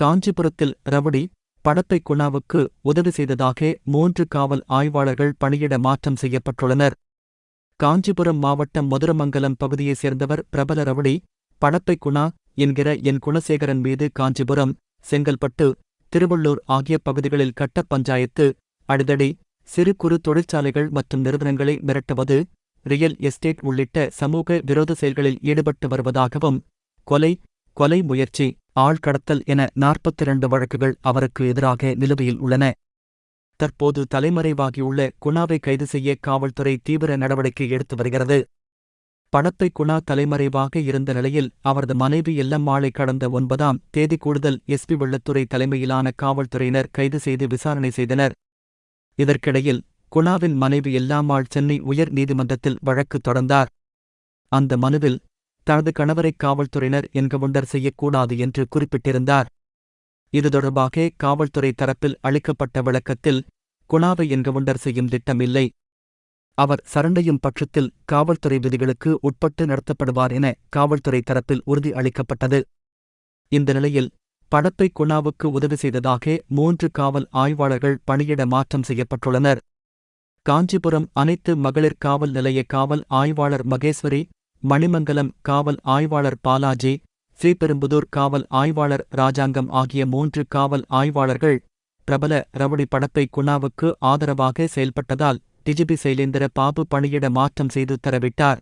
காஞ்சிபுரத்தில் ரவுடி படப்பை குணாவுக்கு உதவி செய்ததாக மூன்று காவல் ஆய்வாளர்கள் பணியிட மாற்றம் செய்யப்பட்டுள்ளனர். காஞ்சிபுரம் மாவட்டம் மதுரமங்கலம் பகுதியைச் சேர்ந்தவர் பிரபல ரவுடி படப்பை குணா என்கிற என் குணசேகரன் மீது காஞ்சிபுரம் செங்கல்பட்டு திருவள்ளூர் ஆகிய பகுதிகளில் கட்ட பஞ்சாயத்து அடிதடி சிறு குறு தொழிற்சாலைகள் மற்றும் நிறுவனங்களை மிரட்டுவது ரியல் எஸ்டேட் உள்ளிட்ட சமூக விரோத செயல்களில் ஈடுபட்டு வருவதாகவும் கொலை கொலை முயற்சி ஆழ்கடத்தல் என நாற்பத்தி இரண்டு வழக்குகள் அவருக்கு எதிராக நிலுவையில் உள்ளன. தற்போது தலைமறைவாகியுள்ள குணாவை கைது செய்ய காவல்துறை தீவிர நடவடிக்கை எடுத்து வருகிறது. படப்பை குணா தலைமறைவாக இருந்த நிலையில் அவரது மனைவி எல்லம்மாளை கடந்த ஒன்பதாம் தேதி கூடுதல் எஸ்பி வெள்ளத்துறை தலைமையிலான காவல்துறையினர் கைது செய்து விசாரணை செய்தனர். இதற்கிடையில் குணாவின் மனைவி எல்லாம்மாள் சென்னை உயர் நீதிமன்றத்தில் வழக்கு தொடர்ந்தார். அந்த மனுவில் தனது கணவரை காவல்துறையினர் என்கவுண்டர் செய்யக்கூடாது என்று குறிப்பிட்டிருந்தார். இது தொடர்பாக காவல்துறை தரப்பில் அளிக்கப்பட்ட விளக்கத்தில் குணாவை என்கவுண்டர் செய்யும் திட்டமில்லை. அவர் சரண்டையும் பட்சத்தில் காவல்துறை விதிகளுக்கு உட்பட்டு நடத்தப்படுவார் என காவல்துறை தரப்பில் உறுதி அளிக்கப்பட்டது. இந்த நிலையில் படப்பை குணாவுக்கு உதவி செய்ததாக மூன்று காவல் ஆய்வாளர்கள் பணியிட மாற்றம் செய்யப்பட்டுள்ளனர். காஞ்சிபுரம் அனைத்து மகளிர் காவல் நிலைய காவல் ஆய்வாளர் மகேஸ்வரி மணிமங்கலம் காவல் ஆய்வாளர் பாலாஜி ஸ்ரீபெரும்புதூர் காவல் ஆய்வாளர் ராஜாங்கம் ஆகிய மூன்று காவல் ஆய்வாளர்கள் பிரபல ரவுடி படப்பை குணாவுக்கு ஆதரவாக செயல்பட்டதால் டிஜிபி சைலேந்திர பாபு பணியிட மாற்றம் செய்து தரவிட்டார்.